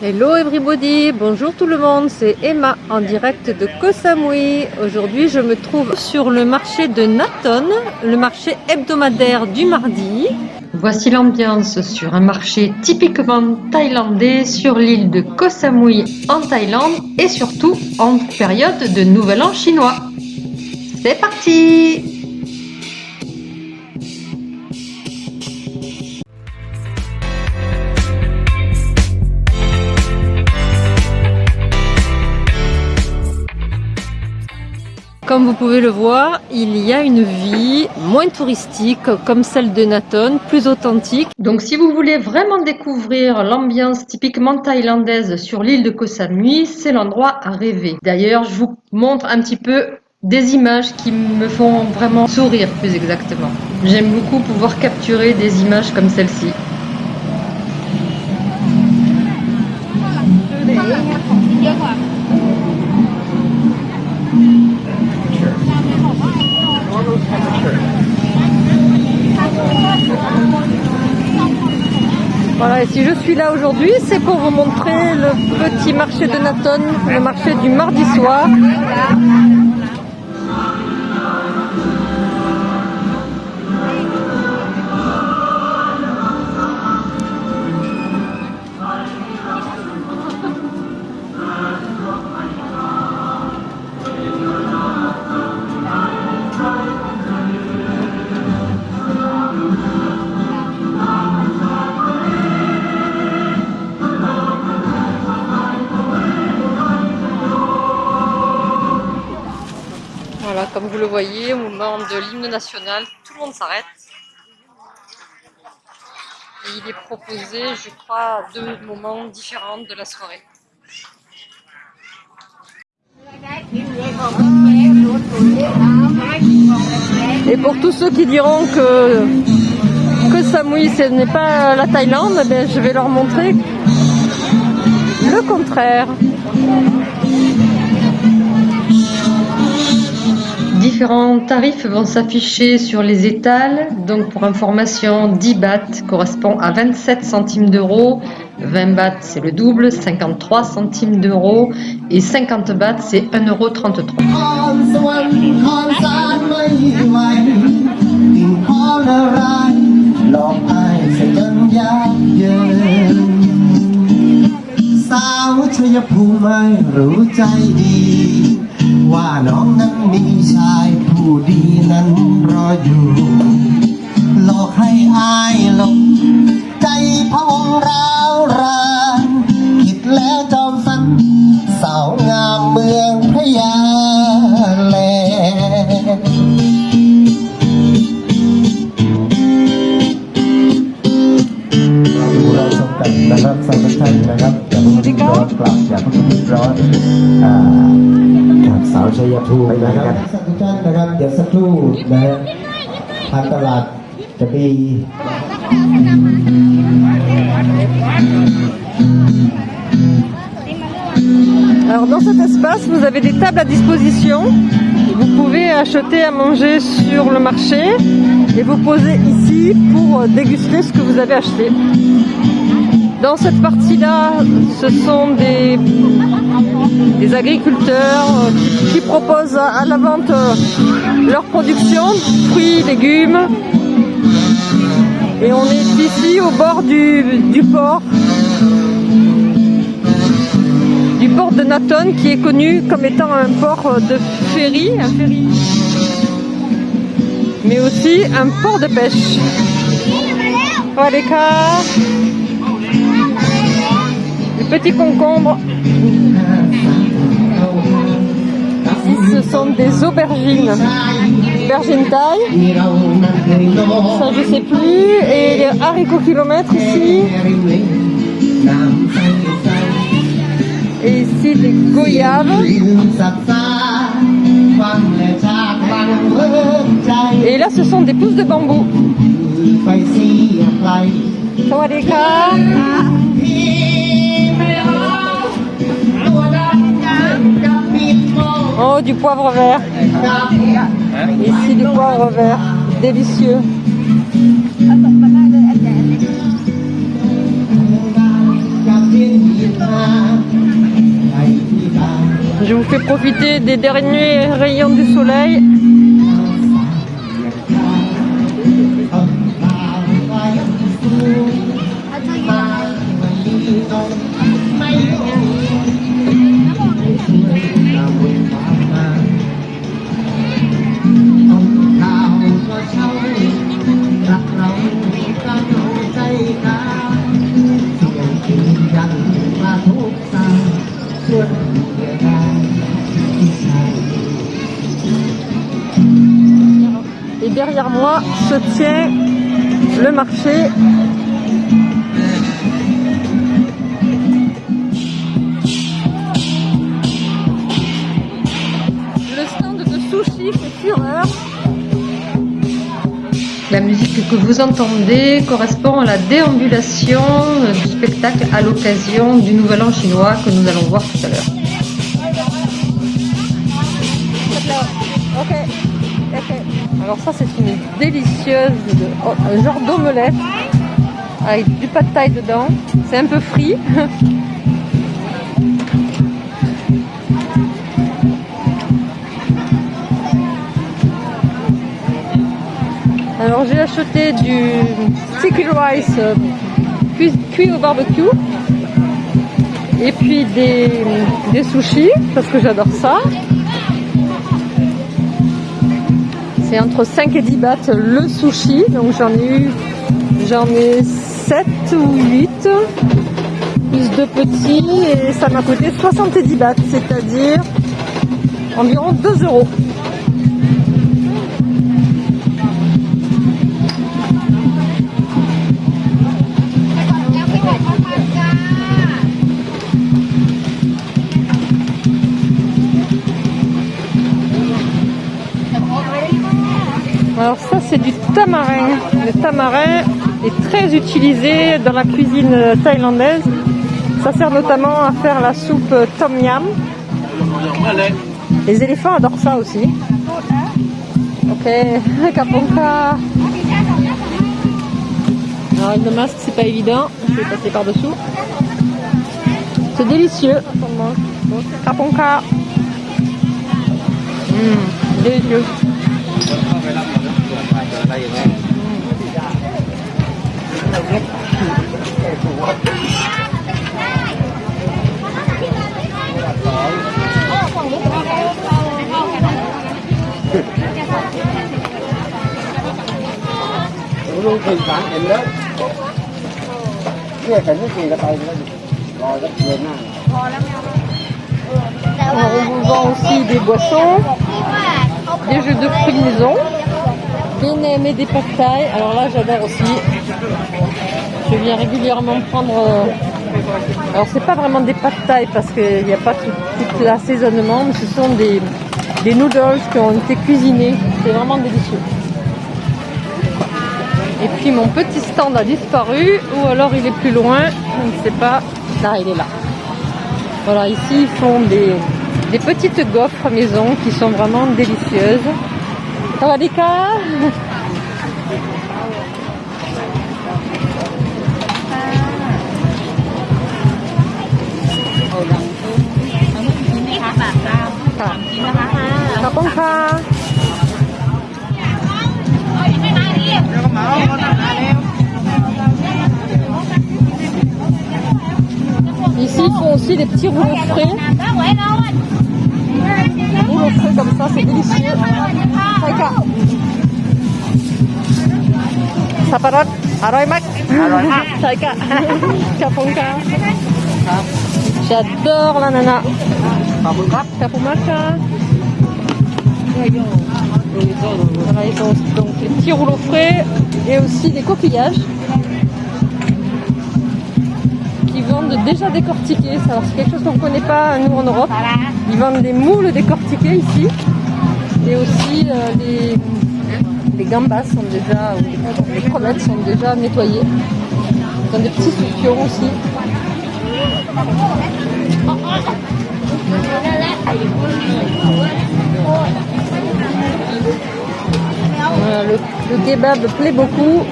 Hello everybody, bonjour tout le monde, c'est Emma en direct de Koh Samui. Aujourd'hui je me trouve sur le marché de Naton, le marché hebdomadaire du mardi. Voici l'ambiance sur un marché typiquement thaïlandais sur l'île de Koh Samui en Thaïlande et surtout en période de Nouvel An chinois. C'est parti Comme vous pouvez le voir, il y a une vie moins touristique comme celle de Naton, plus authentique. Donc si vous voulez vraiment découvrir l'ambiance typiquement thaïlandaise sur l'île de Koh Samui, c'est l'endroit à rêver. D'ailleurs, je vous montre un petit peu des images qui me font vraiment sourire plus exactement. J'aime beaucoup pouvoir capturer des images comme celle-ci. Si je suis là aujourd'hui, c'est pour vous montrer le petit marché de Naton, le marché du mardi soir. Comme vous le voyez, au moment de l'hymne national, tout le monde s'arrête. Et il est proposé, je crois, deux moments différents de la soirée. Et pour tous ceux qui diront que, que Samui ce n'est pas la Thaïlande, eh je vais leur montrer le contraire. Différents tarifs vont s'afficher sur les étals. Donc pour information, 10 bahts correspond à 27 centimes d'euros, 20 bahts c'est le double, 53 centimes d'euros et 50 bahts c'est 1,33 euro. ว่าน้องนั้นมีชายผู้ดีนั้นรออยู่ หลอกให้อายหลงใจพองร้าวรานคิดแล้วจอมฝันสาวงามเมืองพะยาแลเราชมกันะครับสำหรับท่านนะครับอย่าเพิ่งร้อนกลับอย่าเพิ่งร้อนอ่า สาวชัยภูมินะครับทุกท่านนะครับเดี๋ยวสักครู่นะฮะทางตลาดจะมี Alors dans cet espace, vous avez des tables à disposition. Vous pouvez acheter à manger sur le marché et vous poser ici pour déguster ce que vous avez acheté. Dans cette partie-là, ce sont des, agriculteurs euh, qui, proposent à la vente euh, leur production, fruits, légumes. Et on est ici au bord du, port, du port de Naton qui est connu comme étant un port de ferry, mais aussi un port de pêche. Petits concombres. Ici, ce sont des aubergines. Aubergines taille. Ça, je sais plus. Et haricots kilomètres ici. Et ici, des goyaves. Et là, ce sont des pousses de bambou. Oh, du poivre vert. Hein Ici, du poivre vert. Délicieux. Je vous fais profiter des derniers rayons du soleil. Derrière moi se tient le marché. Le stand de sushi fait fureur. La musique que vous entendez correspond à la déambulation du spectacle à l'occasion du Nouvel An chinois que nous allons voir tout à l'heure. Alors ça c'est une délicieuse, oh, un genre d'omelette avec du pad thai dedans. C'est un peu frit. Alors j'ai acheté du sticky rice euh, cuit, au barbecue et puis des, des sushis parce que j'adore ça. C'est entre 5 et 10 bahts le sushi, donc j'en ai eu j'en ai 7 ou 8 plus deux petits et ça m'a coûté 70 bahts, c'est-à-dire environ 2 euros. Tamarin est très utilisé dans la cuisine thaïlandaise. Ça sert notamment à faire la soupe tom yam. Les éléphants adorent ça aussi. Ok, kaponka. Alors avec le masque c'est pas évident, je vais passer par dessous. C'est délicieux. Kaponka. Mmh, délicieux. On vous vend aussi des boissons, des jeux de fruits de maison, des nems et des pâtes taille. Alors là, j'adore aussi. Je viens régulièrement prendre. euh, Alors, c'est pas vraiment des pâtes taille parce qu'il n'y a pas tout, tout l'assaisonnement, mais ce sont des, des noodles qui ont été cuisinés. C'est vraiment délicieux. Et puis mon petit stand a disparu, ou alors il est plus loin, je ne sais pas. Là, il est là. Voilà, ici ils font des, des petites gaufres maison qui sont vraiment délicieuses. Sawadika Khắp Ici ils font aussi des petits rouleaux frais. Rouleaux frais comme ça, c'est délicieux. Saika. Saparat, aroy mak. Saika. Kapunka. J'adore l'ananas. Kapumaka. Voilà, ils ont donc les petits rouleaux frais et aussi des coquillages qui vendent déjà décortiqués. Alors c'est quelque chose qu'on ne connaît pas nous en Europe. Ils vendent des moules décortiqués ici et aussi euh, les, gambas sont déjà, ou les crevettes sont déjà nettoyées. Ont des petits soupions aussi. Le kebab plaît beaucoup.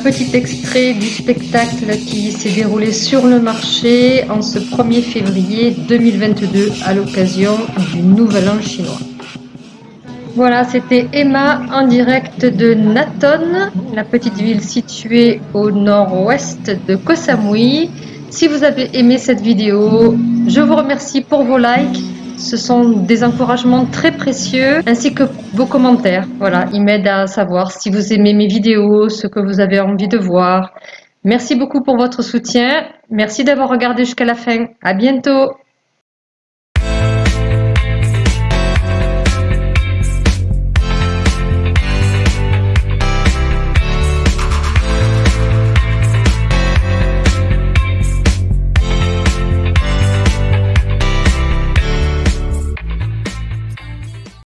Petit extrait du spectacle qui s'est déroulé sur le marché en ce 1er février 2022 à l'occasion du Nouvel An chinois. Voilà, c'était Emma en direct de Naton, la petite ville située au nord-ouest de Koh Samui. Si vous avez aimé cette vidéo, je vous remercie pour vos likes. Ce sont des encouragements très précieux, ainsi que vos commentaires. Voilà, ils m'aident à savoir si vous aimez mes vidéos, ce que vous avez envie de voir. Merci beaucoup pour votre soutien. Merci d'avoir regardé jusqu'à la fin. À bientôt.